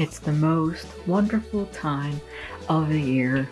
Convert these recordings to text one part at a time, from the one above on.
It's the most wonderful time of the year,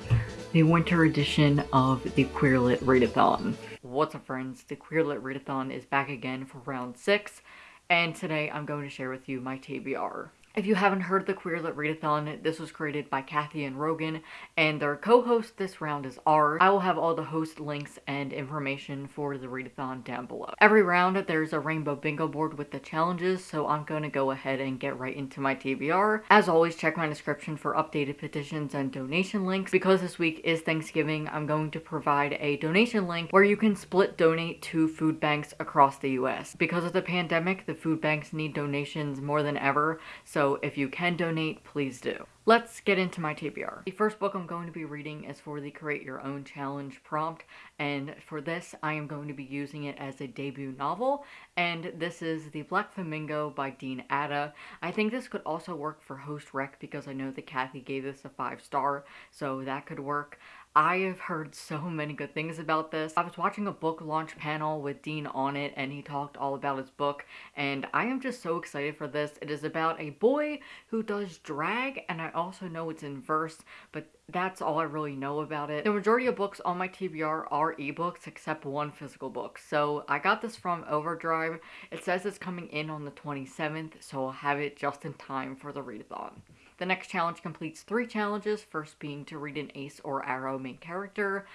the winter edition of the Queerlit Readathon. What's up friends, the Queerlit Readathon is back again for round 6, and today I'm going to share with you my TBR. If you haven't heard the Queerlit Readathon, this was created by Kathy and Rogan, and their co-host this round is R. I will have all the host links and information for the readathon down below. Every round there's a rainbow bingo board with the challenges, so I'm going to go ahead and get right into my TBR. As always, check my description for updated petitions and donation links. Because this week is Thanksgiving, I'm going to provide a donation link where you can split donate to food banks across the US. Because of the pandemic, the food banks need donations more than ever, so if you can donate, please do. Let's get into my TBR. The first book I'm going to be reading is for the Create Your Own Challenge prompt, and for this I am going to be using it as a debut novel, and this is The Black Flamingo by Dean Atta. I think this could also work for Host Rec because I know that Kathy gave this a 5 star, so that could work. I have heard so many good things about this. I was watching a book launch panel with Dean on it and he talked all about his book and I am just so excited for this. It is about a boy who does drag and I also know it's in verse but that's all I really know about it. The majority of books on my TBR are ebooks except one physical book. So I got this from Overdrive. It says it's coming in on the 27th so I'll have it just in time for the readathon. The next challenge completes three challenges, first being to read an ace or aro main character,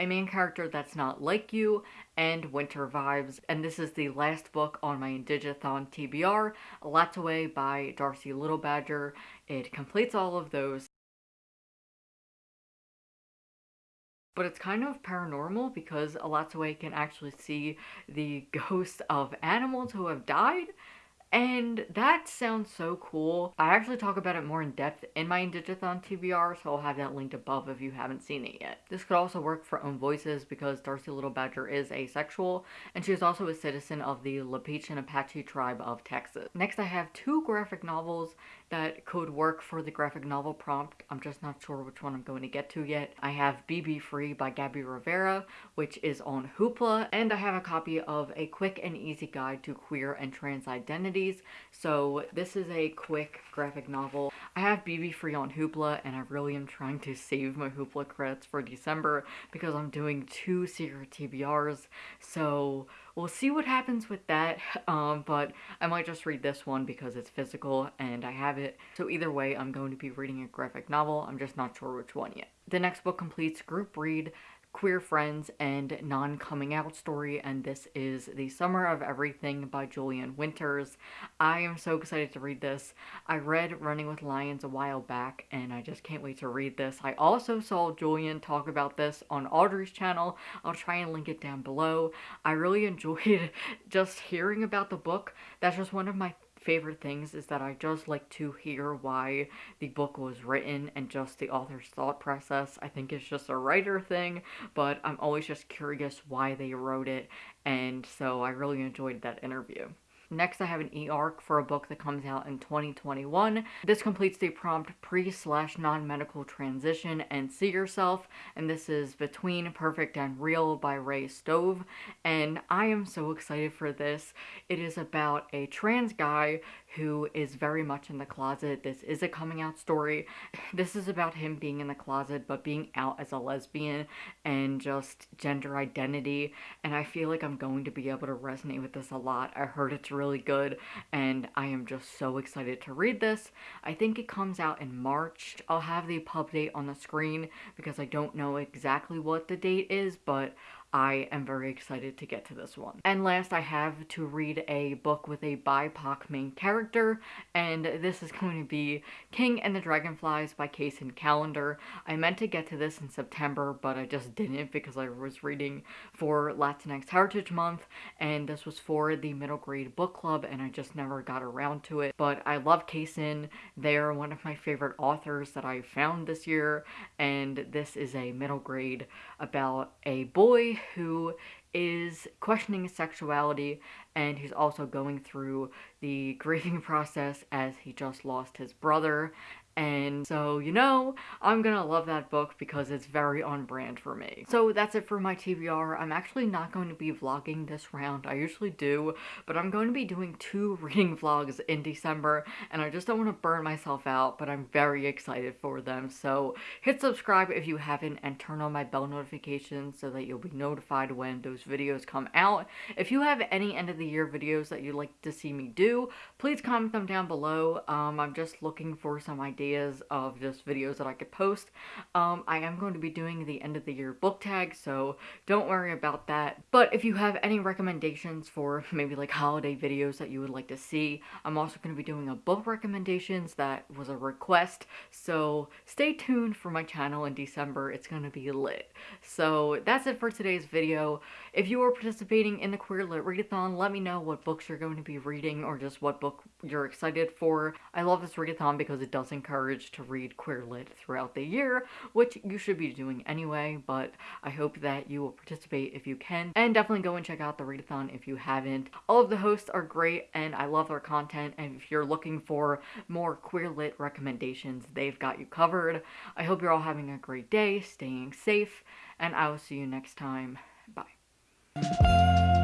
a main character that's not like you, and winter vibes. And this is the last book on my Indigathon TBR, Elatsoe by Darcie Little Badger. It completes all of those. But it's kind of paranormal because Elatsoe can actually see the ghosts of animals who have died. And that sounds so cool. I actually talk about it more in depth in my Indigathon TBR, so I'll have that linked above if you haven't seen it yet. This could also work for Own Voices because Darcie Little Badger is asexual, and she is also a citizen of the Lipan Apache tribe of Texas. Next, I have two graphic novels that could work for the graphic novel prompt. I'm just not sure which one I'm going to get to yet. I have BB Free by Gabby Rivera, which is on Hoopla, and I have a copy of A Quick and Easy Guide to Queer and Trans Identities. So this is a quick graphic novel. I have BB Free on Hoopla, and I really am trying to save my Hoopla credits for December because I'm doing two secret TBRs. So we'll see what happens with that, um, but I might just read this one because it's physical and I have it. So either way, I'm going to be reading a graphic novel. I'm just not sure which one yet. The next book completes group read queer friends and non-coming out story and this is the summer of everything by julian winters. I am so excited to read this. I read running with lions a while back and i just can't wait to read this. I also saw julian talk about this on audrey's channel. I'll try and link it down below. I really enjoyed just hearing about the book. That's just one of my favorite things is that I just like to hear why the book was written and just the author's thought process. I think it's just a writer thing, but I'm always just curious why they wrote it, and so I really enjoyed that interview. Next, I have an e-arc for a book that comes out in 2021. This completes the prompt pre slash non-medical transition and see yourself, and this is Between Perfect and Real by Ray Stoeve, and I am so excited for this. It is about a trans guy who is very much in the closet. This is a coming out story. This is about him being in the closet but being out as a lesbian and just gender identity and I feel like I'm going to be able to resonate with this a lot. I heard it's really good and I am just so excited to read this. I think it comes out in March. I'll have the pub date on the screen because I don't know exactly what the date is but I am very excited to get to this one. And last, I have to read a book with a BIPOC main character, and this is going to be King and the Dragonflies by Kacen Callender. I meant to get to this in September, but I just didn't because I was reading for Latinx Heritage Month, and this was for the middle grade book club, and I just never got around to it. But I love Kacen. They're one of my favorite authors that I found this year, and this is a middle grade about a boy who is questioning his sexuality and he's also going through the grieving process as he just lost his brother and so, you know, I'm gonna love that book because it's very on brand for me. So that's it for my TBR. I'm actually not going to be vlogging this round. I usually do, but I'm going to be doing two reading vlogs in December and I just don't want to burn myself out, but I'm very excited for them. So hit subscribe if you haven't and turn on my bell notifications so that you'll be notified when those videos come out. If you have any end of the year videos that you'd like to see me do, please comment them down below. Um, I'm just looking for some ideas ideas of just videos that I could post. Um, I am going to be doing the end of the year book tag, so don't worry about that. But if you have any recommendations for maybe like holiday videos that you would like to see, I'm also going to be doing a book recommendations that was a request, so stay tuned for my channel in December. It's going to be lit. So that's it for today's video. If you are participating in the Queer Lit Readathon, let me know what books you're going to be reading or just what book you're excited for. I love this readathon because it does encourage to read Queer Lit throughout the year, which you should be doing anyway, but I hope that you will participate if you can. And definitely go and check out the readathon if you haven't. All of the hosts are great and I love their content, and if you're looking for more Queer Lit recommendations, they've got you covered. I hope you're all having a great day, staying safe, and I will see you next time. Bye. Música